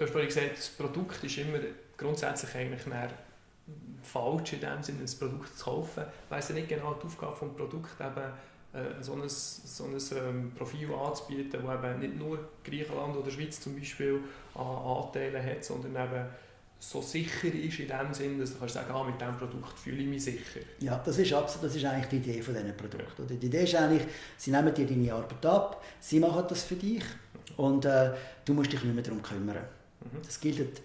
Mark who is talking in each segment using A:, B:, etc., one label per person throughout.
A: du hast vorhin gesagt, das Produkt ist immer grundsätzlich eigentlich falsch in dem Sinne, ein Produkt zu kaufen. Ich weiss ja nicht genau die Aufgabe des Produkts, eben äh, so ein, so ein ähm, Profil anzubieten, das eben nicht nur Griechenland oder Schweiz zum Beispiel an Anteilen hat, sondern eben so sicher ist in dem Sinne, dass du kannst sagen, ah, mit diesem Produkt fühle ich mich sicher.
B: Ja, das ist, absolut, das ist eigentlich die Idee von diesen Produkten. Ja. Die Idee ist eigentlich, sie nehmen dir deine Arbeit ab, sie machen das für dich und äh, du musst dich nicht mehr darum kümmern. Mhm. Das gilt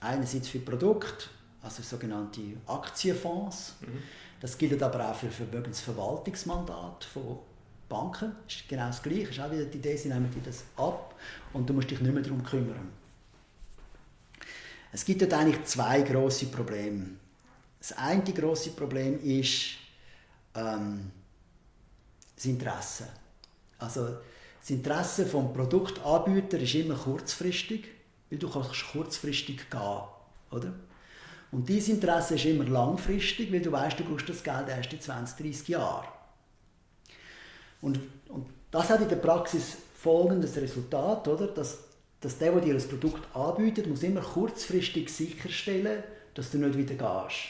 B: einerseits für Produkte, also sogenannte Aktienfonds. Mhm. Das gilt aber auch für Vermögensverwaltungsmandate von Banken. Das ist genau das Gleiche. Das ist auch wieder die Idee, sie nehmen dir das ab und du musst dich nicht mehr darum kümmern. Es gibt dort eigentlich zwei große Probleme. Das eine große Problem ist ähm, das Interesse. Also das Interesse vom Produktanbieter ist immer kurzfristig, weil du kannst kurzfristig gehen, oder? Und dieses Interesse ist immer langfristig, weil du weißt, du brauchst das Geld erst in 20, 30 Jahren. Und, und das hat in der Praxis folgendes Resultat, oder? Dass dass der, der dir das Produkt anbietet, muss immer kurzfristig sicherstellen, dass du nicht wieder gehst.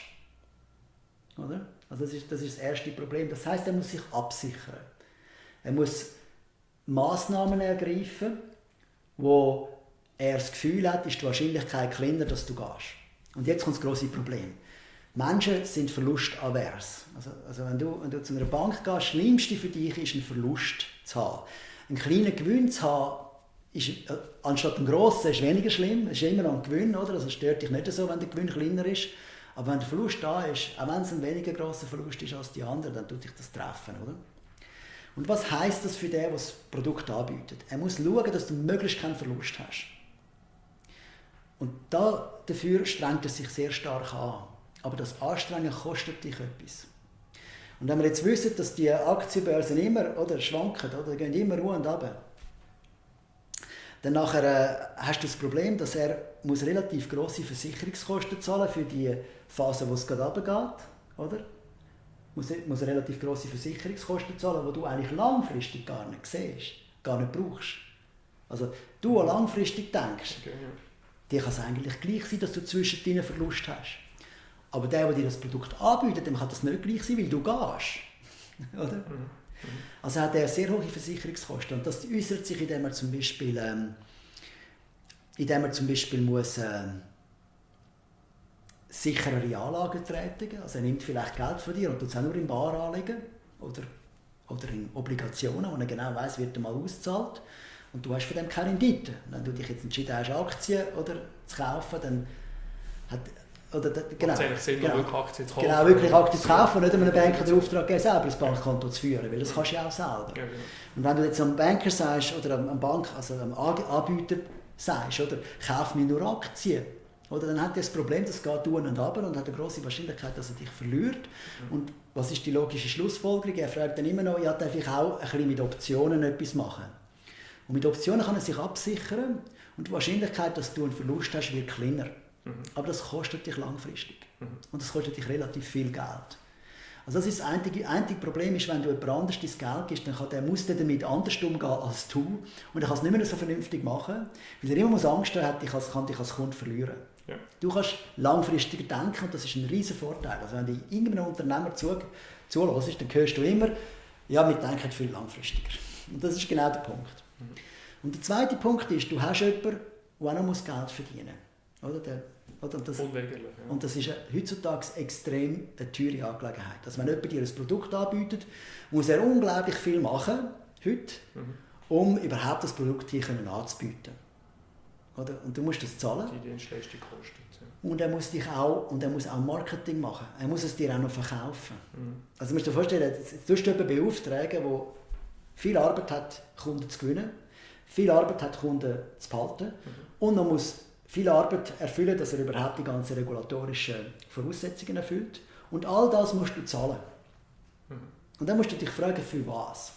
B: Oder? Also das ist, das ist das erste Problem. Das heißt, er muss sich absichern. Er muss Maßnahmen ergreifen, wo er das Gefühl hat, ist die Wahrscheinlichkeit kleiner, dass du gehst. Und jetzt kommt das große Problem. Menschen sind verlustavers. Also, also wenn, du, wenn du zu einer Bank gehst, das Schlimmste für dich ist, einen Verlust zu haben. Einen kleinen Gewinn zu haben, ist, äh, anstatt ein grosser ist weniger schlimm. Es ist immer noch ein Gewinn, oder? Also es stört dich nicht so, wenn der Gewinn kleiner ist. Aber wenn der Verlust da ist, auch wenn es ein weniger grosser Verlust ist als die anderen, dann tut dich das treffen, oder? Und was heißt das für den, der das Produkt anbietet? Er muss schauen, dass du möglichst keinen Verlust hast. Und da, dafür strengt er sich sehr stark an. Aber das Anstrengen kostet dich etwas. Und wenn wir jetzt wissen, dass die Aktienbörsen immer oder, schwanken, oder, gehen immer ruhig und runter, dann nachher, äh, hast du das Problem, dass er muss relativ grosse Versicherungskosten zahlen für die Phase, wo es gerade runtergeht, oder? Muss, muss relativ grosse Versicherungskosten zahlen, die du eigentlich langfristig gar nicht siehst, gar nicht brauchst. Also du, der langfristig denkst, okay. Dir kann es eigentlich gleich sein, dass du zwischen deinen Verlust hast. Aber der, der dir das Produkt anbietet, dem kann das nicht gleich sein, weil du gehst. oder? Mhm. Also hat er sehr hohe Versicherungskosten. Und das äußert sich, indem er zum Beispiel, ähm, indem er zum Beispiel muss, ähm, sicherere Anlagen tätigen. Also er nimmt vielleicht Geld von dir und tut es auch nur in Bar anlegen oder, oder in Obligationen, wo er genau weiß, wird er mal auszahlt. Und du hast von dem keine Rendite. Wenn du dich jetzt entschieden hast, Aktien oder, zu kaufen, dann hat, oder, genau,
A: Sinn,
B: genau,
A: wirklich Aktien zu kaufen.
B: Genau, wirklich Aktien zu kaufen und nicht einem Banker den Auftrag geben, selber das Bankkonto zu führen, weil das kannst du ja auch selber. Ja, genau. Und wenn du jetzt einem Banker sagst, oder einem Bank, also einem Anbieter sagst, oder, kauf mir nur Aktien, oder, dann hat er das Problem, das geht tun und ab und hat eine große Wahrscheinlichkeit, dass er dich verliert. Mhm. Und was ist die logische Schlussfolgerung? Er fragt dann immer noch, ja, darf ich auch ein bisschen mit Optionen etwas machen? Und mit Optionen kann er sich absichern und die Wahrscheinlichkeit, dass du einen Verlust hast, wird kleiner. Mhm. Aber das kostet dich langfristig. Mhm. Und das kostet dich relativ viel Geld. Also das ist das einzige, einzige Problem ist, wenn du jemand anderes dein Geld gibst, dann kann der muss damit anders umgehen als du und er kann es nicht mehr so vernünftig machen, weil er immer muss Angst hat, ich kann dich als Kunde verlieren. Ja. Du kannst langfristiger denken und das ist ein riesen Vorteil. Also wenn du irgendeinem Unternehmer zu, zulässt, dann hörst du immer, ja, wir denken viel langfristiger. Und das ist genau der Punkt. Und der zweite Punkt ist, du hast jemanden, der auch noch Geld verdienen muss. Oder? Der oder? Und, das, Unweigerlich, ja. und das ist heutzutage extrem eine teure Angelegenheit. Also wenn jemand dir ein Produkt anbietet, muss er unglaublich viel machen, heute, mhm. um überhaupt das Produkt hier anzubieten. Oder? Und du musst das zahlen.
A: Die Dienstleistung kostet.
B: Ja. Und er muss dich auch, und er muss auch Marketing machen. Er muss es dir auch noch verkaufen. Mhm. Also du musst dir vorstellen, du musst jemanden beauftragen, der viel Arbeit hat, Kunden zu gewinnen, viel Arbeit hat, Kunden zu behalten mhm. und man muss viel Arbeit erfüllen, dass er überhaupt die ganzen regulatorischen Voraussetzungen erfüllt. Und all das musst du zahlen. Mhm. Und dann musst du dich fragen, für was?